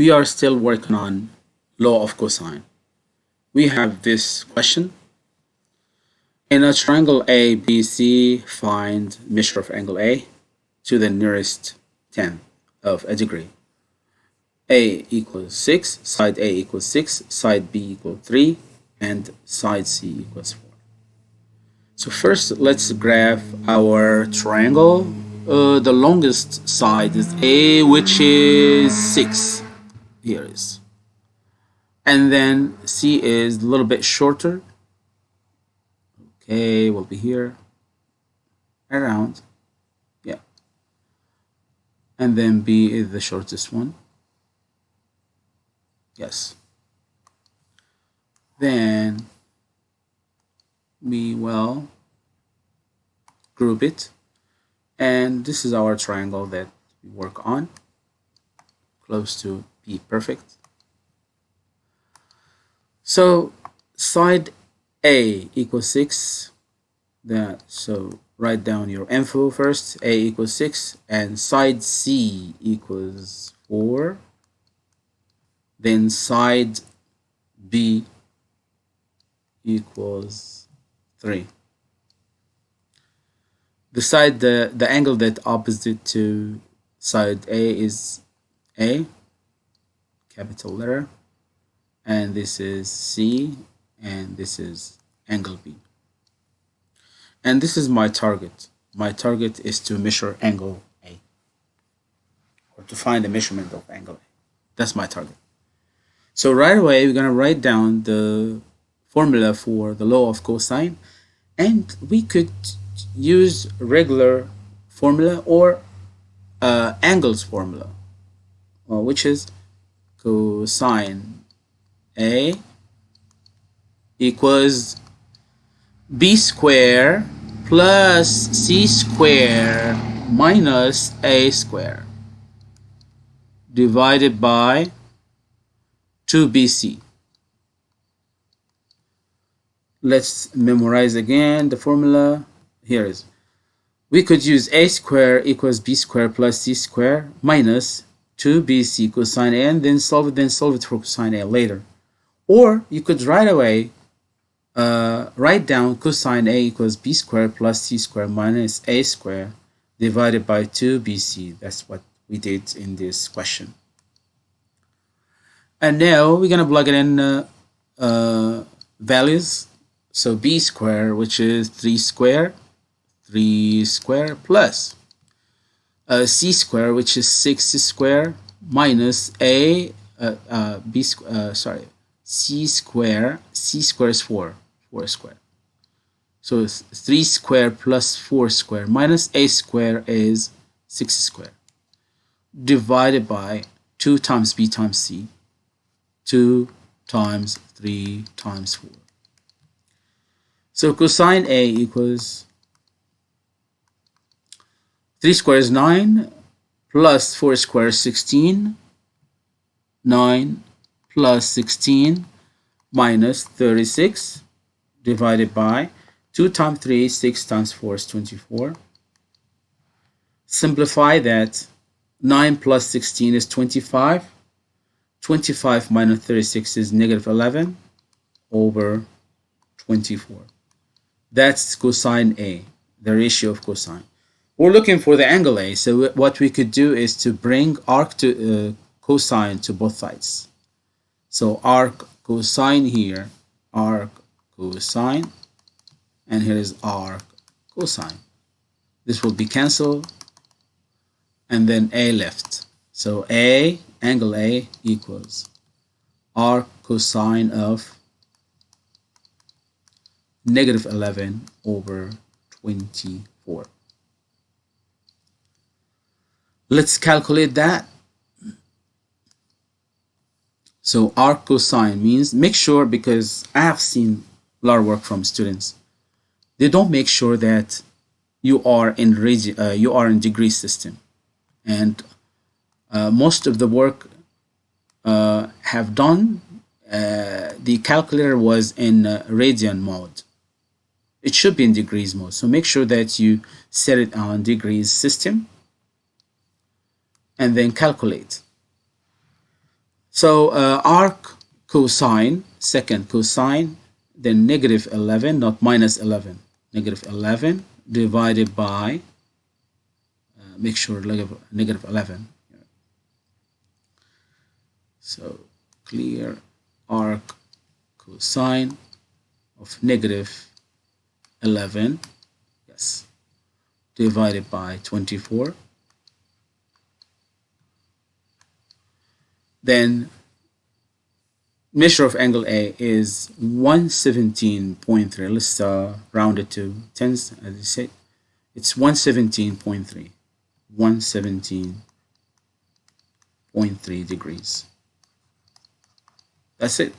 we are still working on law of cosine. We have this question. In a triangle ABC, find measure of angle A to the nearest tenth of a degree. A equals 6, side A equals 6, side B equals 3, and side C equals 4. So first, let's graph our triangle. Uh, the longest side is A, which is 6. Here is. And then C is a little bit shorter. Okay, we'll be here. Around. Yeah. And then B is the shortest one. Yes. Then we will group it. And this is our triangle that we work on. Close to be perfect. So side A equals 6. That so write down your info first. A equals 6 and side C equals 4 then side B equals 3. The side, the, the angle that opposite to side A is A, capital letter, and this is C, and this is angle B. And this is my target. My target is to measure angle A, or to find the measurement of angle A. That's my target. So right away, we're going to write down the formula for the law of cosine. And we could use regular formula or uh, angles formula, well, which is cosine A equals B square plus C square minus A square divided by 2 BC. Let's memorize again the formula. Here is. We could use a square equals b square plus c square minus 2bc cosine a and then solve it, then solve it for cosine a later. Or you could right away uh, write down cosine a equals b square plus c square minus a square divided by 2bc. That's what we did in this question. And now we're going to plug it in uh, uh, values. So b square, which is 3 square, 3 square plus uh, c square, which is 6 square, minus a, uh, uh, b uh, sorry, c square, c square is 4, 4 square. So 3 square plus 4 square minus a square is 6 square divided by 2 times b times c 2 times 3 times 4. So cosine A equals 3 squared is 9 plus 4 squared is 16. 9 plus 16 minus 36 divided by 2 times 3, 6 times 4 is 24. Simplify that. 9 plus 16 is 25. 25 minus 36 is negative 11 over 24. That's cosine A, the ratio of cosine. We're looking for the angle A, so what we could do is to bring arc to uh, cosine to both sides. So arc cosine here, arc cosine, and here is arc cosine. This will be cancelled, and then A left. So A angle A equals arc cosine of negative 11 over 24. Let's calculate that. So arc cosine means make sure because I have seen a lot of work from students. They don't make sure that you are in uh, you are in degree system and uh, most of the work uh, have done, uh, the calculator was in radian mode. It should be in degrees mode. So make sure that you set it on degrees system and then calculate. So uh, arc cosine, second cosine, then negative 11, not minus 11, negative 11 divided by, uh, make sure negative 11. So clear arc cosine of negative 11, yes, divided by 24. Then measure of angle A is 117.3. Let's uh, round it to tens, as I said. It's 117.3. 117.3 degrees. That's it.